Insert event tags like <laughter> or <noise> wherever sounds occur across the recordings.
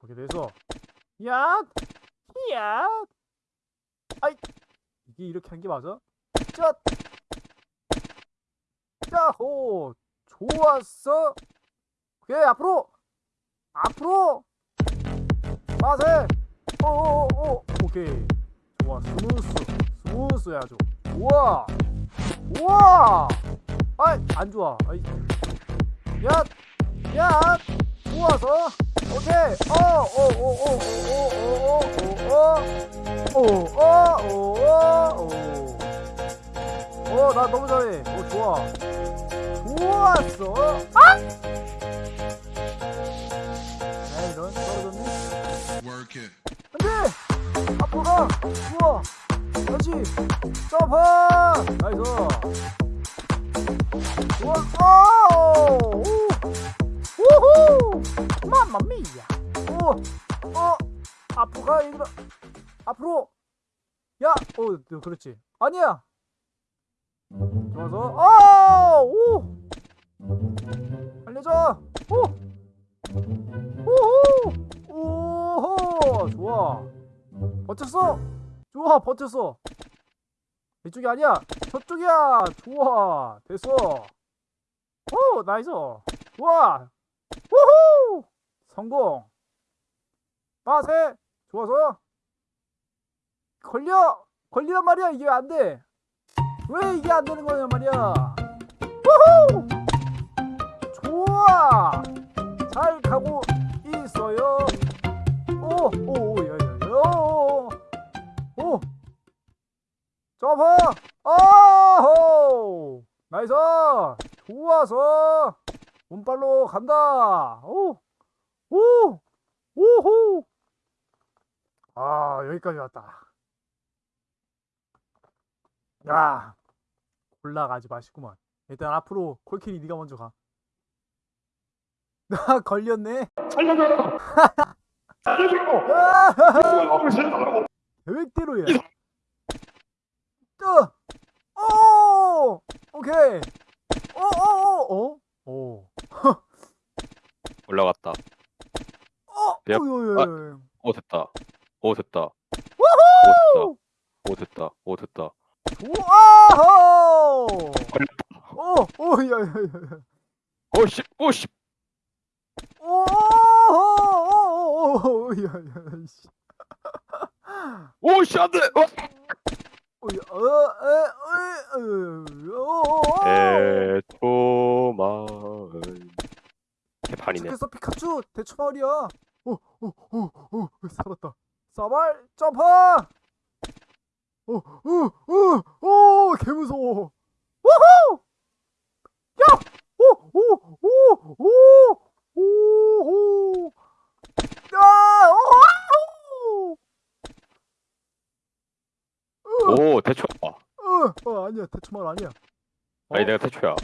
그렇게 돼서 야, 야, 아이 이게 이렇게 한 게 맞아? 짜, 짜호, 좋았어. 오케이 앞으로, 앞으로, 빠세. 오오오, 오케이. 좋아, smooth, smooth 아주. 우와, 우와. 아이 안 좋아. 아이, 야, 야, 좋아서. 오케이. 어, 어오오오오오오오오오오오오나 너무 잘해. 오 좋아. 좋았어. 아! 안돼. 앞으로 가. 좋아. 그렇지. 점프. Nice. 좋아. 오. Mamma mia! 오! 어! 앞으로 가, 얘들아! 앞으로! 야! 어, 너 그렇지. 아니야! 좋았어, 아! 오! 알려줘! 오! 오호! 오호! 좋아. 버텼어! 좋아, 버텼어! 이쪽이 아니야! 저쪽이야! 좋아! 됐어! 오! Nice! 우후! 성공! 빠세! 좋았어! 걸려! 걸리란 말이야! 이게 안 돼! 왜 이게 안 되는 거냐 말이야! 우후! 좋아! 잘 가고 있어요! 오! 오! 오! 야, 야, 야! 오! 오! 점프! 아호! Nice! 좋았어! 운빨로 간다. 오, 오, 오호. 아 여기까지 왔다. 야, 올라가지 마시구만. 일단 앞으로 콜킬이 네가 먼저 가. 나 <laughs> 걸렸네. 살려줘! <laughs> 살려줘! 아, <laughs> 계획대로야. 또, 오, 오케이. 오, 오, 오, 오, 오. 올라갔다. 어, 약... 어, 아, 어 됐다. 어 됐다. 우후! 어 됐다. 어 됐다. 우와! 어, 어, 야, 야, 야. 어, 씨, 어, 씨. 오, 오, 오, 오, 야, 야, 씨. 오, 씨, 안 돼! 어! 대초마을 대판이네. 피카츄 대초마을이야. 오, 오, 오, 오, 살았다. 사발 점프. 오, 오, 오, 오, 개 무서워. 우후! 야, 오, 오, 오, 오, 오, 오. 야, 오, 오 대초야. 어, 어, 아니야, 대추마을 아니야. 어? 아니 내가 대초야.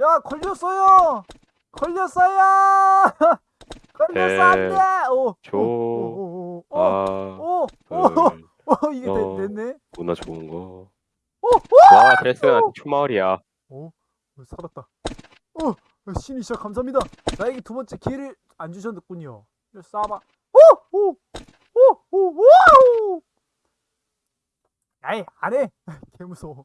야, 걸렸어요. 걸렸어요. 걸렸어 안돼. 오, 조. 오, 오, 오, 오, 아. 오, 오, 둘. 오, 이게 어. 됐, 됐네. 누나 좋은 거. 오, 와 됐어. 초마을이야. 오, 오, 살았다. 오, 신이 진짜 감사합니다. 나에게 두 번째 기회를 안 주셨군요. 싸봐. 오, 오, 오, 오, 오. 아이, 안 해. 개 무서워.